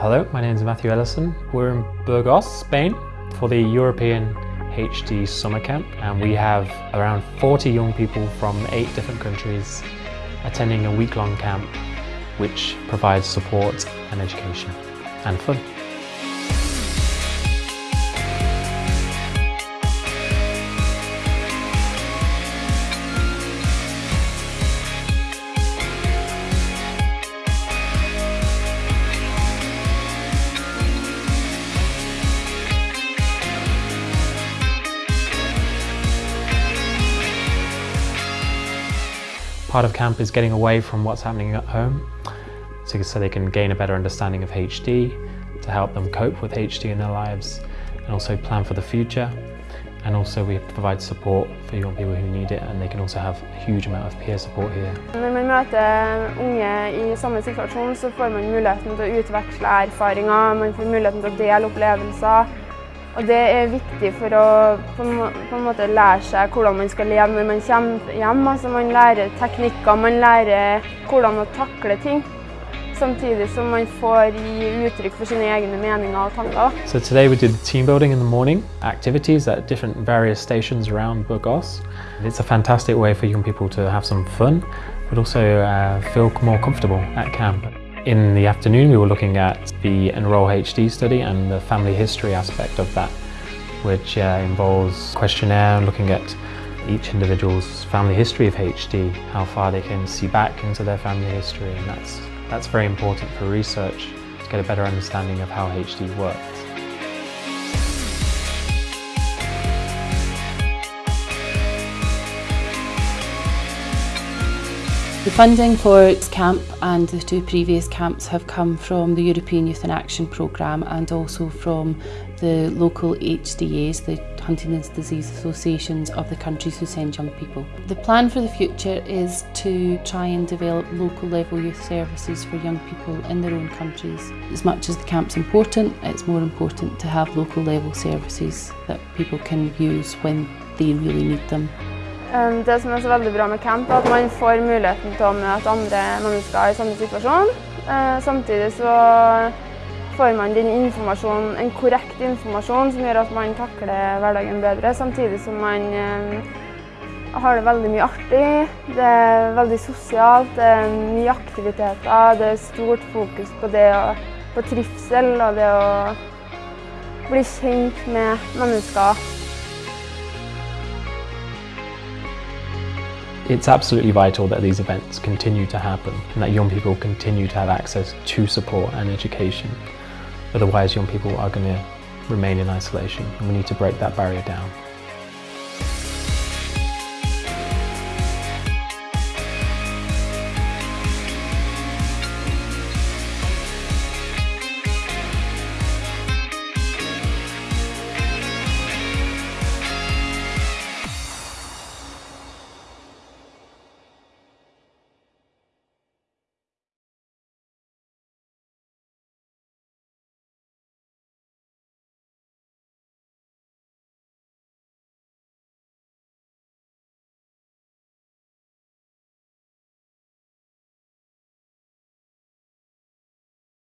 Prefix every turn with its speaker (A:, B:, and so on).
A: Hello, my name is Matthew Ellison. We're in Burgos, Spain for the European HD Summer Camp and we have around 40 young people from eight different countries attending a week-long camp which provides support and education and fun. Part of camp is getting away from what's happening at home so, so they can gain a better understanding of HD, to help them cope with HD in their lives and also plan for the future. And also we provide support for young people who need it and they can also have a huge amount of peer support here.
B: Når man møter eh, unge i samme situasjon så får man muligheten til å utveksle man får muligheten til å dele. Og det er viktig for å på en måte lære seg hvordan man skal leve når man kommer hjem. Altså man lærer teknikker, man lærer hvordan å takle ting. Samtidig som man får gi uttrykk for sine egne meninger og tanker.
A: So today we did team building in the morning, activities at different various stations around Burgos. It's a fantastic way for young people to have some fun, but also uh, feel more comfortable at camp. In the afternoon we were looking at the Enroll HD study and the family history aspect of that which uh, involves questionnaire looking at each individual's family history of HD, how far they can see back into their family history and that's, that's very important for research to get a better understanding of how HD works.
C: The funding for camp and the two previous camps have come from the European Youth in Action programme and also from the local HDAs, the Huntington's Disease Associations of the countries who send young people. The plan for the future is to try and develop local level youth services for young people in their own countries. As much as the camp's important, it's more important to have local level services that people can use when they really need them.
B: Det som er så veldig bra med camp, er at man får muligheten til å møte andre mennesker i samme situasjon. Samtidig så får man den informasjon, en korrekt informasjon som gjør at man takler hverdagen bedre, samtidig som man har det veldig mye artig. Det er veldig sosialt, det er mye aktiviteter, det er stort fokus på det på trivsel og det å bli kjent med mennesker.
A: It's absolutely vital that these events continue to happen and that young people continue to have access to support and education. Otherwise young people are going to remain in isolation and we need to break that barrier down.